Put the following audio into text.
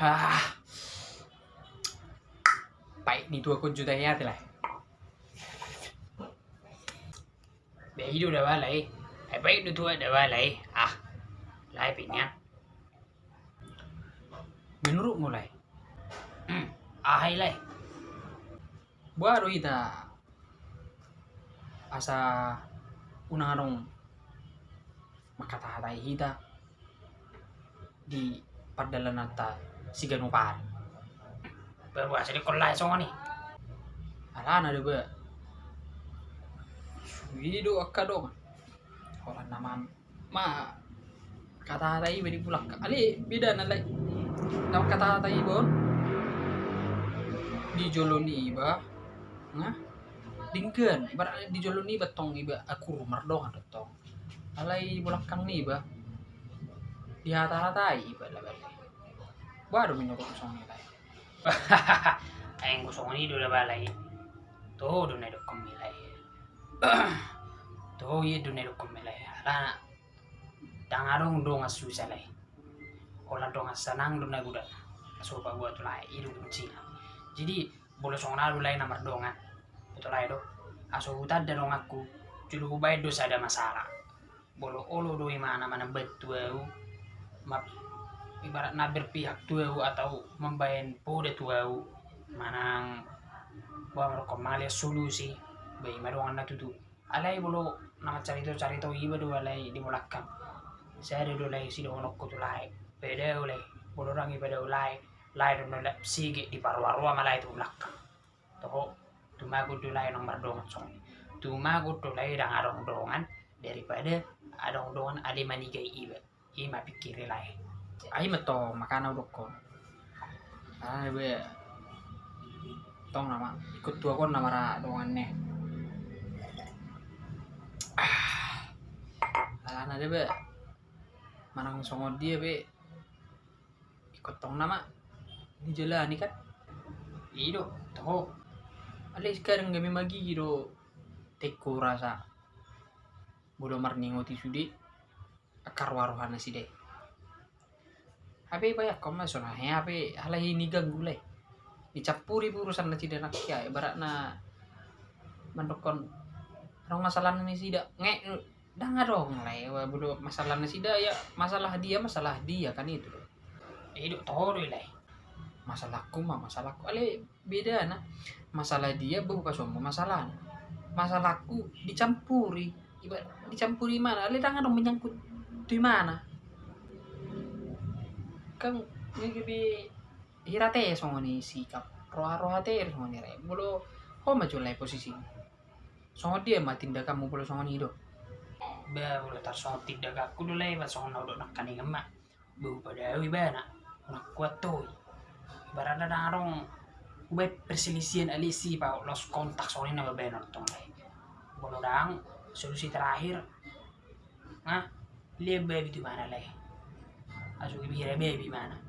ah. Baik ni tua kun juta ya lah. Bé du đã ba lại Hãy biết du tua đã ba lại À Lại bị nha Menurut mulai Hmm Ah lai Baru kita Asa Unarong Makatahatai kita Di Padalanata Siganupan Berbuat sedikit kolai songa ni Alana ada ba Video akka dong. Orang nama ma kata tai beri pulak. Ali beda na lai. Nama kata tai bon. Di joloni iba. Nga. Dingkeun, bar di joloni betong iba aku rumah ada tong. Alai bulak kang ni iba. Di hata-hatai iba lah. Baru menyuruh song lai. Ayang gusong ni dulu balai. Tuh, doon kumilay. Tuh, iya doon na doon kumilay. Ala, dangarong doon nga susalay. Ola doon nga sanang doon na gudan. Kasupa gua tulay, ilu kuncina. Jadi, bolosong na dulay na mardongan. Tulay do. Aso utad da dong aku. Julu kubay do sa ada masalah. Bolo olo do imana mana betuau. Map ibarat na berpihak tuau atau membayan poda tuau manang bawa mereka malia solusi bayi madongan na tutu alai bolo nama carito carito iba do alai di mulakam saya ada do lai si do onok kutu lai. Beda ulai bolo iba do lai. Lai do nolak sige di paru-paru malai tu mulakam toho tumago do lai nang mardongan song tumago do lai dang arong dongan daripada adong dongan ade manigai iba. Ima pikir lai ay mato makana udok ko ay be tong nama ikut tua kon nama ra dongannya ah. De be. Manang songo dia be. Ikut tong nama. Ni jalan ni kan? Ido toho ale sekarang kami magi gitu. Teko rasa. Bodo marningo ti sudi akar waruhana si deh Masuk nah ya abe halah ini ganggu leh dicampuri urusan na tidak nak ya ibarat na mendokon orang masalah ini tidak nge dah dong lah ya bodoh masalah sida ya masalah dia masalah dia kan itu. Hidup tahu lah masalahku mah masalahku. Ale beda na. Masalah dia bukan semua masalah masalahku dicampuri. Ibarat dicampuri mana? Ale tangan dong menyangkut di mana kan ngigibi hirate songo ni sikap roha roha te songo ni re. Bolo ho maju lai posisi. Songo dia mah tindakanmu bolo songo ni do. Ba bolo tar songo tindakanku do lai ba songo na do nak kani ngema. Bu pada awi ba na nak kuat toy barada na arong ube perselisihan alisi pa los kontak songo ni na ba na tong lai bolo dang solusi terakhir Hah? Lihat a जो कि भी रेमी भी मैन है